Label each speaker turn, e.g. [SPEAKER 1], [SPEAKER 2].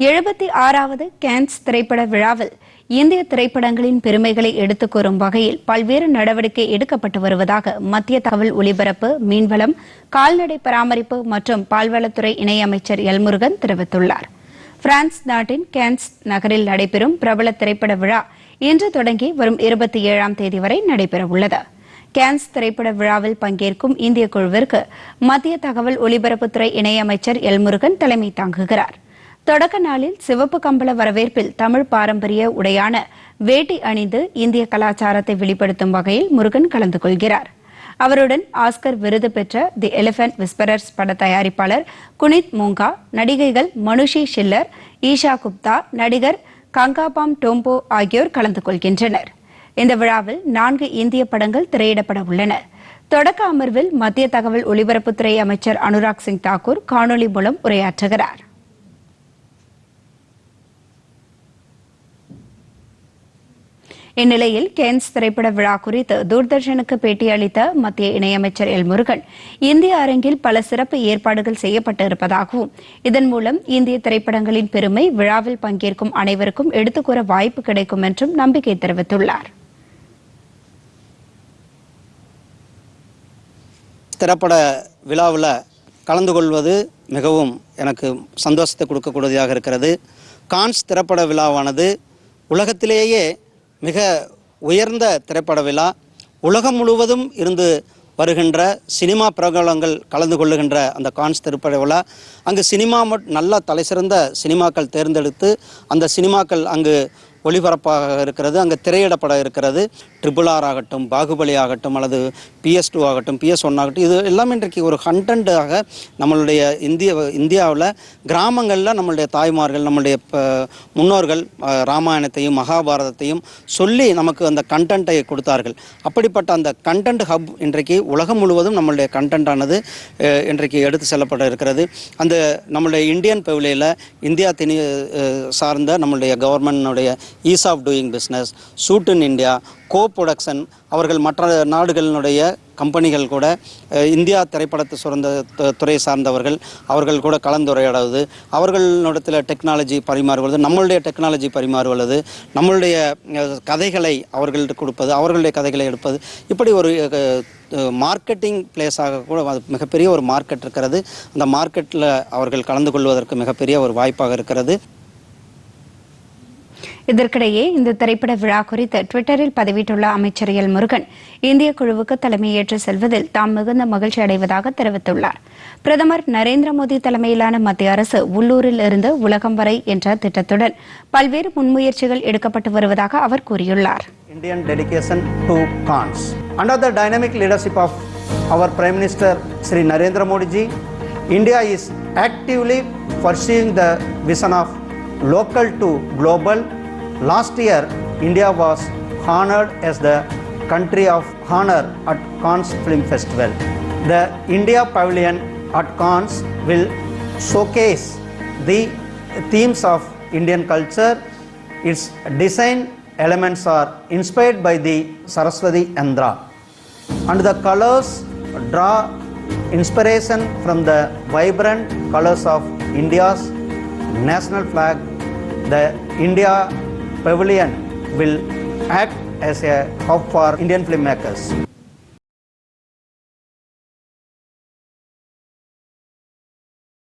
[SPEAKER 1] எழுபத்தி ஆறாவது கேன்ஸ் திரைப்பட விழாவில் இந்திய திரைப்படங்களின் பெருமைகளை எடுத்துக் கூறும் வகையில் பல்வேறு நடவடிக்கை எடுக்கப்பட்டு வருவதாக மத்திய தகவல் ஒலிபரப்பு மீன்வளம் கால்நடை பராமரிப்பு மற்றும் பால்வளத்துறை இணையமைச்சர் எல்முருகன் தெரிவித்துள்ளார். பிரான்ஸ் நாட்டின் கேன்ஸ் நகரில் நடைபெறும் பிரபல திரைப்பட விழா இன்று தொடங்கி வரும் இருபத்தி ஏழாம் தேதி வரை நடைபெறவுள்ளது. கேன்ஸ் திரைப்பட விழாவில் பங்கேற்கும் இந்திய குழுவிற்கு மத்திய தகவல் ஒலிபரப்புத்துறை இணையமைச்சர் எல்முருகன் தலைமை தாங்குகிறார். தொடக்க நாளில் சிவப்பு கம்பள வரவேற்பில் தமிழ் பாரம்பரிய உடையான வேட்டி அணிந்து இந்திய கலாச்சாரத்தை வெளிப்படுத்தும் வகையில் முருகன் கலந்து கொள்கிறார். அவருடன் ஆஸ்கர் விருது பெற்ற தி எலிபென்ட் விஸ்பரர்ஸ் பட தயாரிப்பாளர் குனித் மூங்கா நடிகைகள் மனுஷி ஷில்லர் ஈஷா குப்தா நடிகர் கங்காபாம் டோம்போ ஆகியோர் கலந்து கொள்கின்றனர். இந்த விழாவில் நான்கு இந்திய படங்கள் திரையிடப்பட உள்ளன. தொடக்க அமர்வில் மத்திய தகவல் ஒலிபரப்புத்துறை அமைச்சர் அனுராக் சிங் தாக்கூர் காணொலி மூலம் உரையாற்றுகிறார். இந்நிலையில் கேன்ஸ் திரைப்பட விழா குறித்து தூர்தர்ஷனுக்கு பேட்டியளித்த மத்திய இணையமைச்சர் எல் முருகன் இந்திய அரங்கில் பல சிறப்பு ஏற்பாடுகள் செய்யப்பட்டு இருப்பதாகவும் இதன் மூலம் இந்திய திரைப்படங்களின் பெருமை விழாவில் பங்கேற்கும் அனைவருக்கும் எடுத்துக்கூற வாய்ப்பு கிடைக்கும் என்றும் நம்பிக்கை தெரிவித்துள்ளார்.
[SPEAKER 2] திரைப்பட விழாவில் கலந்து கொள்வது மிகவும் எனக்கு சந்தோஷத்தை கொடுக்கக்கூடியதாக இருக்கிறது. கான்ஸ் திரைப்பட விழாவானது உலகத்திலேயே மிக உயர்ந்த திரைப்பட விழா. உலகம் முழுவதும் இருந்து வருகின்ற சினிமா பிரகலங்கள் கலந்து கொள்ளுகின்ற அந்த கான்ஸ் திரைப்பட விழா. அங்கு சினிமா மட் நல்ல தலைசிறந்த சினிமாக்கள் தேர்ந்தெடுத்து அந்த சினிமாக்கள் அங்கு ஒளிபரப்பாக இருக்கிறது அங்கே திரையிடப்பட இருக்கிறது. ட்ரிபிள் ஆர் ஆகட்டும் பாகுபலி ஆகட்டும் அல்லது பிஎஸ் டூ ஆகட்டும் பிஎஸ் ஒன் ஆகட்டும் இது எல்லாமே இன்றைக்கு ஒரு கண்டென்ட்டாக நம்மளுடைய இந்திய இந்தியாவில் கிராமங்களில் நம்மளுடைய தாய்மார்கள் நம்மளுடைய முன்னோர்கள் ராமாயணத்தையும் மகாபாரதத்தையும் சொல்லி நமக்கு அந்த கண்டென்ட்டை கொடுத்தார்கள். அப்படிப்பட்ட அந்த கண்டென்ட் ஹப் இன்றைக்கு உலகம் முழுவதும் நம்மளுடைய கண்டென்ட்டானது இன்றைக்கு எடுத்து செல்லப்பட இருக்கிறது. அந்த நம்மளுடைய இந்தியன் பெவிலியில் இந்தியா திணி சார்ந்த நம்மளுடைய கவர்மெண்ட்டுடைய ease of doing business shoot in India co production அவர்கள் மற்ற நாடுகளினுடைய கம்பெனிகள் கூட இந்தியா திரைப்படத்தை சுரந்த துறை சார்ந்தவர்கள் அவர்கள் கூட கலந்துரையாடுவது அவர்களிடத்தில் டெக்னாலஜி பரிமாறுவது நம்மளுடைய டெக்னாலஜி பரிமாறுவது நம்மளுடைய கதைகளை அவர்கள்ட்ட கொடுப்பது அவர்களுடைய கதைகளை எடுப்பது இப்படி ஒரு மார்க்கெட்டிங் பிளேஸாக கூட அது மிகப்பெரிய ஒரு மார்க்கெட் இருக்கிறது. அந்த மார்க்கெட்டில் அவர்கள் கலந்து கொள்வதற்கு மிகப்பெரிய ஒரு வாய்ப்பாக இருக்கிறது.
[SPEAKER 1] இதற்கிடையே இந்த திரைப்பட விழா குறித்து டுவிட்டரில் பதிவிட்டுள்ள அமைச்சர் எல் முருகன் இந்திய குழுவுக்கு தலைமையேற்று செல்வதில் தாம் மிகுந்த மகிழ்ச்சி அடைவதாக தெரிவித்துள்ளார் பிரதமர் நரேந்திர மோடி தலைமையிலான மத்திய அரசு உள்ளூரில் இருந்து உலகம் வரை என்ற திட்டத்துடன் பல்வேறு முன்முயற்சிகள் எடுக்கப்பட்டு வருவதாக அவர் கூறியுள்ளார்
[SPEAKER 2] Indian dedication to cons. Under the dynamic leadership of our Prime Minister Sri Narendra Modi ji, India is actively pursuing the vision of local to global. Last year, India was honored as the country of honor at Cannes Film Festival. The India Pavilion at Cannes will showcase the themes of Indian culture. Its design elements are inspired by the Saraswati Andhra, and the colors draw inspiration from the vibrant colors of India's national flag. The India Pavilion will act as a hub for Indian filmmakers.